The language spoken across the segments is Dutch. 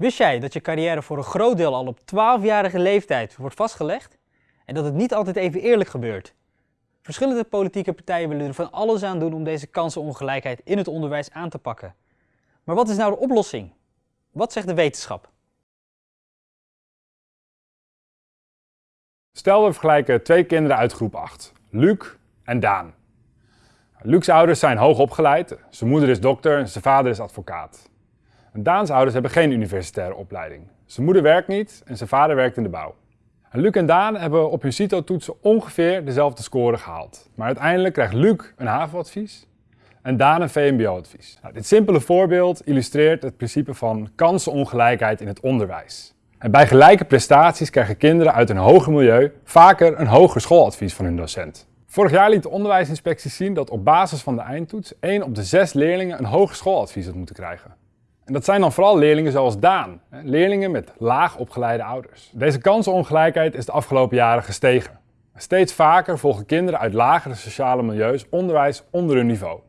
Wist jij dat je carrière voor een groot deel al op 12-jarige leeftijd wordt vastgelegd? En dat het niet altijd even eerlijk gebeurt? Verschillende politieke partijen willen er van alles aan doen om deze kansenongelijkheid in het onderwijs aan te pakken. Maar wat is nou de oplossing? Wat zegt de wetenschap? Stel we vergelijken twee kinderen uit groep 8, Luc en Daan. Luc's ouders zijn hoog opgeleid, zijn moeder is dokter en zijn vader is advocaat. Daans ouders hebben geen universitaire opleiding. Zijn moeder werkt niet en zijn vader werkt in de bouw. En Luc en Daan hebben op hun CITO-toetsen ongeveer dezelfde score gehaald. Maar uiteindelijk krijgt Luc een HAVO-advies en Daan een VMBO-advies. Nou, dit simpele voorbeeld illustreert het principe van kansenongelijkheid in het onderwijs. En bij gelijke prestaties krijgen kinderen uit een hoger milieu vaker een hoger schooladvies van hun docent. Vorig jaar liet de onderwijsinspectie zien dat op basis van de eindtoets 1 op de 6 leerlingen een hoger schooladvies had moeten krijgen. En dat zijn dan vooral leerlingen zoals Daan, leerlingen met laag opgeleide ouders. Deze kansenongelijkheid is de afgelopen jaren gestegen. Steeds vaker volgen kinderen uit lagere sociale milieus onderwijs onder hun niveau.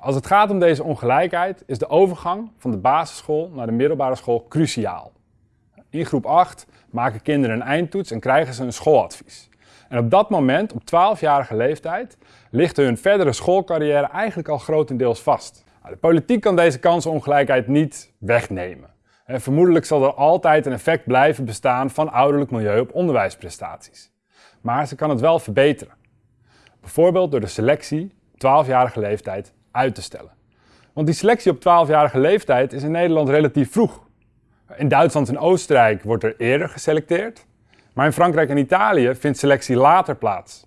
Als het gaat om deze ongelijkheid is de overgang van de basisschool naar de middelbare school cruciaal. In groep 8 maken kinderen een eindtoets en krijgen ze een schooladvies. En op dat moment, op 12-jarige leeftijd, ligt hun verdere schoolcarrière eigenlijk al grotendeels vast. Nou, de politiek kan deze kansenongelijkheid niet wegnemen. Vermoedelijk zal er altijd een effect blijven bestaan van ouderlijk milieu op onderwijsprestaties. Maar ze kan het wel verbeteren. Bijvoorbeeld door de selectie op 12-jarige leeftijd uit te stellen. Want die selectie op 12-jarige leeftijd is in Nederland relatief vroeg. In Duitsland en Oostenrijk wordt er eerder geselecteerd, maar in Frankrijk en Italië vindt selectie later plaats.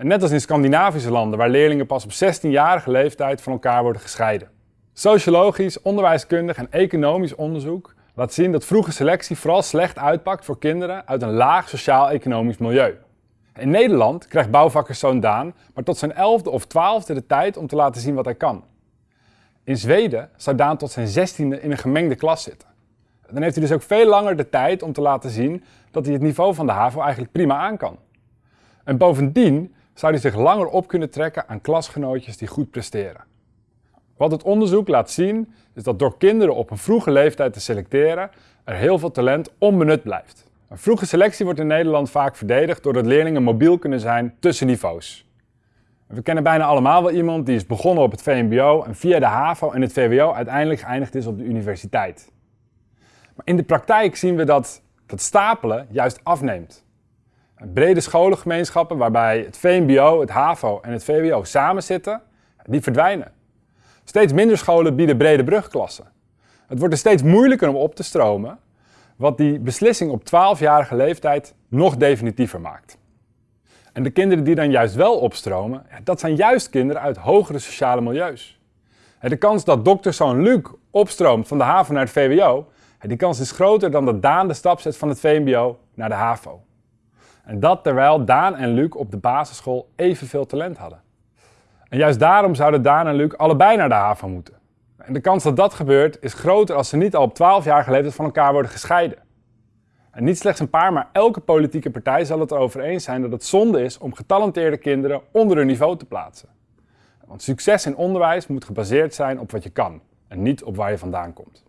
Net als in Scandinavische landen, waar leerlingen pas op 16-jarige leeftijd van elkaar worden gescheiden. Sociologisch, onderwijskundig en economisch onderzoek laat zien dat vroege selectie vooral slecht uitpakt voor kinderen uit een laag sociaal-economisch milieu. In Nederland krijgt bouwvakkerszoon Daan maar tot zijn 11e of 12e de tijd om te laten zien wat hij kan. In Zweden zou Daan tot zijn 16e in een gemengde klas zitten. Dan heeft hij dus ook veel langer de tijd om te laten zien dat hij het niveau van de HAVO eigenlijk prima aan kan. En bovendien zou hij zich langer op kunnen trekken aan klasgenootjes die goed presteren. Wat het onderzoek laat zien is dat door kinderen op een vroege leeftijd te selecteren er heel veel talent onbenut blijft. Een vroege selectie wordt in Nederland vaak verdedigd doordat leerlingen mobiel kunnen zijn tussen niveaus. We kennen bijna allemaal wel iemand die is begonnen op het VMBO en via de HAVO en het VWO uiteindelijk geëindigd is op de universiteit. Maar in de praktijk zien we dat dat stapelen juist afneemt. Brede scholengemeenschappen waarbij het VMBO, het HAVO en het VWO samen zitten, die verdwijnen. Steeds minder scholen bieden brede brugklassen. Het wordt er steeds moeilijker om op te stromen, wat die beslissing op 12-jarige leeftijd nog definitiever maakt. En de kinderen die dan juist wel opstromen, dat zijn juist kinderen uit hogere sociale milieus. De kans dat dokterzoon Luc opstroomt van de HAVO naar het VWO, die kans is groter dan dat Daan de stap zet van het VMBO naar de HAVO. En dat terwijl Daan en Luc op de basisschool evenveel talent hadden. En juist daarom zouden Daan en Luc allebei naar de HAVO moeten. En de kans dat dat gebeurt is groter als ze niet al op 12 jaar geleden van elkaar worden gescheiden. En niet slechts een paar, maar elke politieke partij zal het erover eens zijn dat het zonde is om getalenteerde kinderen onder hun niveau te plaatsen. Want succes in onderwijs moet gebaseerd zijn op wat je kan en niet op waar je vandaan komt.